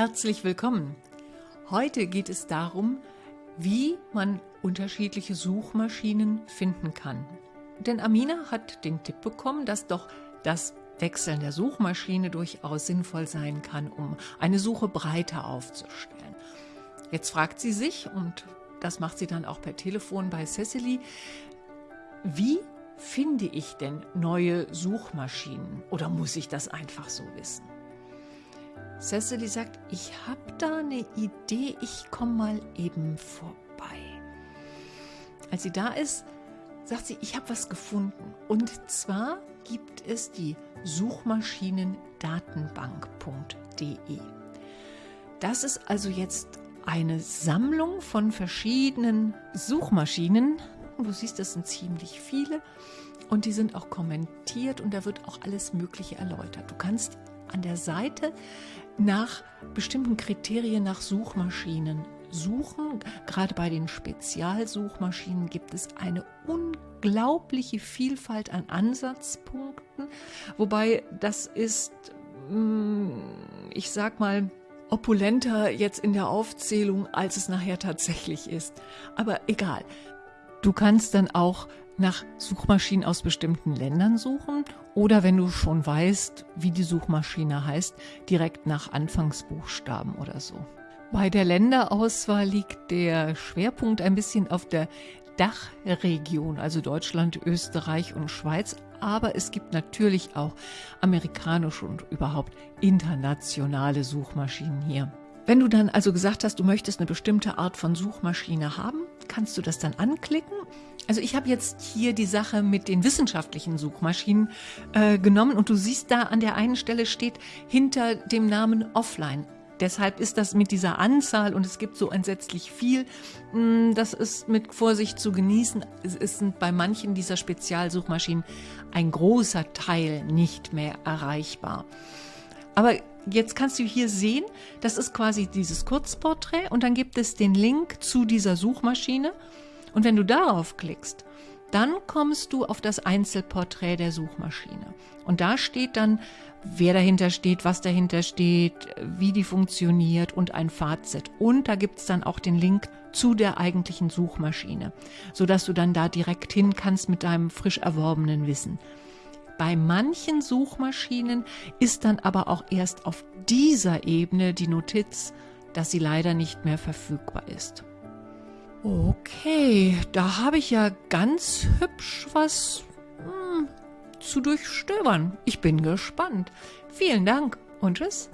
Herzlich willkommen. Heute geht es darum, wie man unterschiedliche Suchmaschinen finden kann. Denn Amina hat den Tipp bekommen, dass doch das Wechseln der Suchmaschine durchaus sinnvoll sein kann, um eine Suche breiter aufzustellen. Jetzt fragt sie sich, und das macht sie dann auch per Telefon bei Cecily, wie finde ich denn neue Suchmaschinen oder muss ich das einfach so wissen? Cecily sagt, ich habe da eine Idee, ich komme mal eben vorbei. Als sie da ist, sagt sie, ich habe was gefunden. Und zwar gibt es die Suchmaschinendatenbank.de. Das ist also jetzt eine Sammlung von verschiedenen Suchmaschinen. Du siehst, das sind ziemlich viele und die sind auch kommentiert und da wird auch alles Mögliche erläutert. Du kannst an der Seite nach bestimmten Kriterien nach Suchmaschinen suchen. Gerade bei den Spezialsuchmaschinen gibt es eine unglaubliche Vielfalt an Ansatzpunkten, wobei das ist, mm, ich sag mal, opulenter jetzt in der Aufzählung, als es nachher tatsächlich ist. Aber egal. Du kannst dann auch nach Suchmaschinen aus bestimmten Ländern suchen oder wenn du schon weißt, wie die Suchmaschine heißt, direkt nach Anfangsbuchstaben oder so. Bei der Länderauswahl liegt der Schwerpunkt ein bisschen auf der Dachregion, also Deutschland, Österreich und Schweiz. Aber es gibt natürlich auch amerikanische und überhaupt internationale Suchmaschinen hier. Wenn du dann also gesagt hast, du möchtest eine bestimmte Art von Suchmaschine haben, kannst du das dann anklicken. Also ich habe jetzt hier die Sache mit den wissenschaftlichen Suchmaschinen äh, genommen und du siehst da an der einen Stelle steht hinter dem Namen Offline Deshalb ist das mit dieser Anzahl und es gibt so entsetzlich viel, mm, das ist mit Vorsicht zu genießen. Es ist bei manchen dieser Spezialsuchmaschinen ein großer Teil nicht mehr erreichbar. Aber jetzt kannst du hier sehen, das ist quasi dieses Kurzporträt und dann gibt es den Link zu dieser Suchmaschine. Und wenn du darauf klickst, dann kommst du auf das Einzelporträt der Suchmaschine. Und da steht dann, wer dahinter steht, was dahinter steht, wie die funktioniert und ein Fazit. Und da gibt's dann auch den Link zu der eigentlichen Suchmaschine, sodass du dann da direkt hin kannst mit deinem frisch erworbenen Wissen. Bei manchen Suchmaschinen ist dann aber auch erst auf dieser Ebene die Notiz, dass sie leider nicht mehr verfügbar ist. Okay, da habe ich ja ganz hübsch was hm, zu durchstöbern. Ich bin gespannt. Vielen Dank und tschüss.